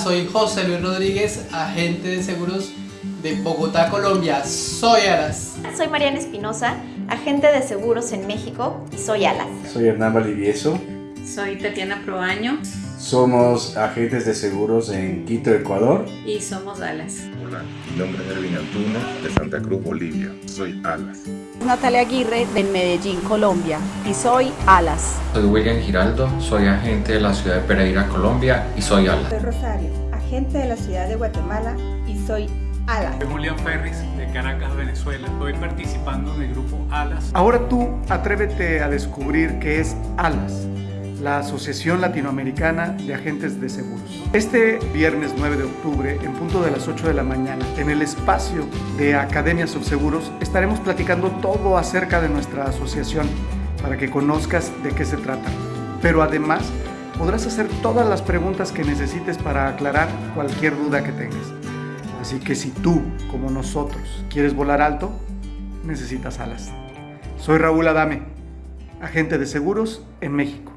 Soy José Luis Rodríguez, agente de seguros de Bogotá, Colombia. Soy Aras. Soy Mariana Espinosa, agente de seguros en México y soy Alas. Soy Hernán Valivieso. Soy Tatiana Proaño. Somos agentes de seguros en Quito, Ecuador. Y somos Alas. Hola, mi nombre es Erwin Antuno, de Santa Cruz, Bolivia. Soy Alas. Natalia Aguirre, de Medellín, Colombia. Y soy Alas. Soy William Giraldo, soy agente de la ciudad de Pereira, Colombia. Y soy Alas. Soy Rosario, agente de la ciudad de Guatemala. Y soy Alas. Soy Julián Ferris, de Caracas, Venezuela. Estoy participando en el grupo Alas. Ahora tú atrévete a descubrir qué es Alas la Asociación Latinoamericana de Agentes de Seguros. Este viernes 9 de octubre, en punto de las 8 de la mañana, en el espacio de Academia Subseguros, estaremos platicando todo acerca de nuestra asociación para que conozcas de qué se trata. Pero además, podrás hacer todas las preguntas que necesites para aclarar cualquier duda que tengas. Así que si tú, como nosotros, quieres volar alto, necesitas alas. Soy Raúl Adame, agente de seguros en México.